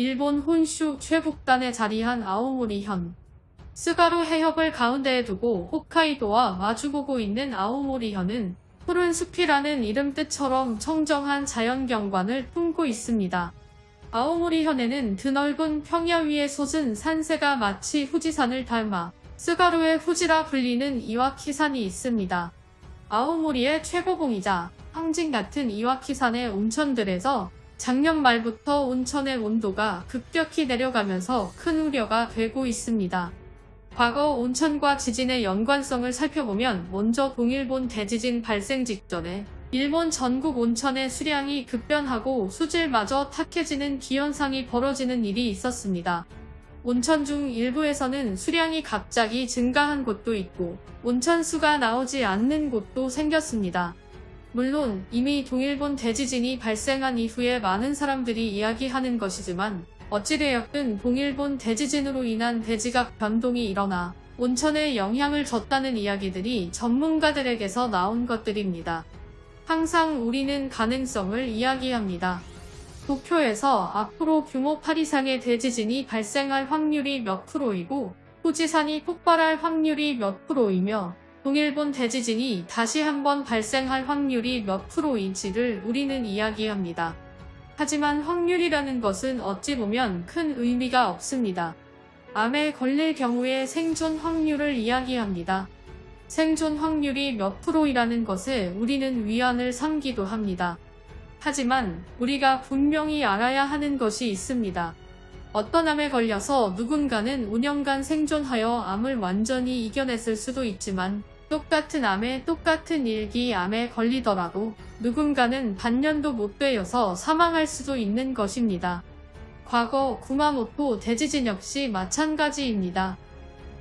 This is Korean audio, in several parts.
일본 혼슈 최북단에 자리한 아오모리현. 쓰가루 해협을 가운데에 두고 홋카이도와 마주보고 있는 아오모리현은 푸른 숲이라는 이름 뜻처럼 청정한 자연경관을 품고 있습니다. 아오모리현에는 드넓은 평야 위에 솟은 산세가 마치 후지산을 닮아 쓰가루의 후지라 불리는 이와키산이 있습니다. 아오모리의 최고봉이자 상징 같은 이와키산의 온천들에서 작년 말부터 온천의 온도가 급격히 내려가면서 큰 우려가 되고 있습니다. 과거 온천과 지진의 연관성을 살펴보면 먼저 동일본 대지진 발생 직전에 일본 전국 온천의 수량이 급변하고 수질마저 탁해지는 기현상이 벌어지는 일이 있었습니다. 온천 중 일부에서는 수량이 갑자기 증가한 곳도 있고 온천수가 나오지 않는 곳도 생겼습니다. 물론 이미 동일본 대지진이 발생한 이후에 많은 사람들이 이야기하는 것이지만 어찌되었든 동일본 대지진으로 인한 대지각 변동이 일어나 온천에 영향을 줬다는 이야기들이 전문가들에게서 나온 것들입니다. 항상 우리는 가능성을 이야기합니다. 도쿄에서 앞으로 규모 8 이상의 대지진이 발생할 확률이 몇 프로이고 후지산이 폭발할 확률이 몇 프로이며 동일본 대지진이 다시 한번 발생할 확률이 몇 프로인지를 우리는 이야기합니다. 하지만 확률이라는 것은 어찌 보면 큰 의미가 없습니다. 암에 걸릴 경우의 생존 확률을 이야기합니다. 생존 확률이 몇 프로이라는 것에 우리는 위안을 삼기도 합니다. 하지만 우리가 분명히 알아야 하는 것이 있습니다. 어떤 암에 걸려서 누군가는 5년간 생존하여 암을 완전히 이겨냈을 수도 있지만 똑같은 암에 똑같은 일기 암에 걸리더라도 누군가는 반년도 못 되어서 사망할 수도 있는 것입니다. 과거 구마모토 대지진 역시 마찬가지입니다.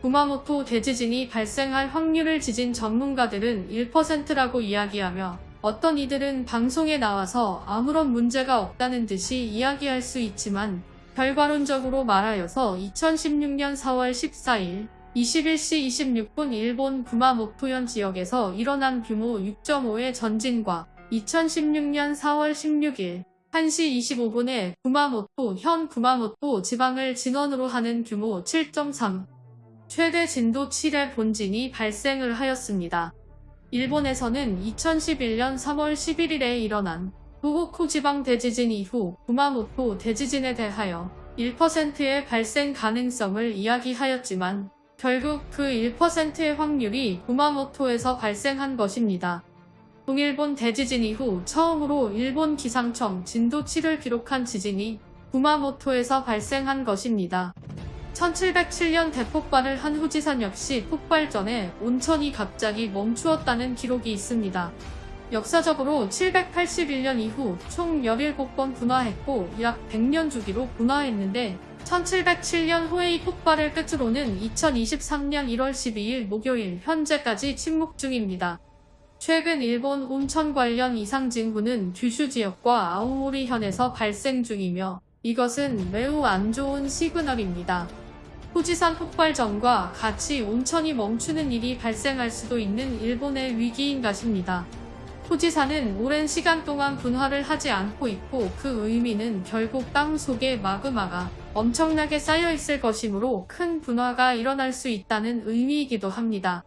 구마모토 대지진이 발생할 확률을 지진 전문가들은 1%라고 이야기하며 어떤 이들은 방송에 나와서 아무런 문제가 없다는 듯이 이야기할 수 있지만 결과론적으로 말하여서 2016년 4월 14일 21시 26분 일본 구마모토현 지역에서 일어난 규모 6.5의 전진과 2016년 4월 16일 1시 25분에 구마모토 현 구마모토 지방을 진원으로 하는 규모 7.3 최대 진도 7의 본진이 발생을 하였습니다. 일본에서는 2011년 3월 11일에 일어난 도호쿠 지방 대지진 이후 구마모토 대지진에 대하여 1%의 발생 가능성을 이야기하였지만 결국 그 1%의 확률이 구마모토에서 발생한 것입니다. 동일본 대지진 이후 처음으로 일본 기상청 진도 7을 기록한 지진이 구마모토에서 발생한 것입니다. 1707년 대폭발을 한 후지산 역시 폭발 전에 온천이 갑자기 멈추었다는 기록이 있습니다. 역사적으로 781년 이후 총 17번 분화했고 약 100년 주기로 분화했는데 1707년 호에이 폭발을 끝으로는 2023년 1월 12일 목요일 현재까지 침묵 중입니다. 최근 일본 온천 관련 이상 징후는 규슈 지역과 아오모리 현에서 발생 중이며 이것은 매우 안 좋은 시그널입니다. 후지산 폭발 전과 같이 온천이 멈추는 일이 발생할 수도 있는 일본의 위기인 것입니다. 후지산은 오랜 시간 동안 분화를 하지 않고 있고 그 의미는 결국 땅 속에 마그마가 엄청나게 쌓여 있을 것이므로 큰 분화가 일어날 수 있다는 의미이기도 합니다.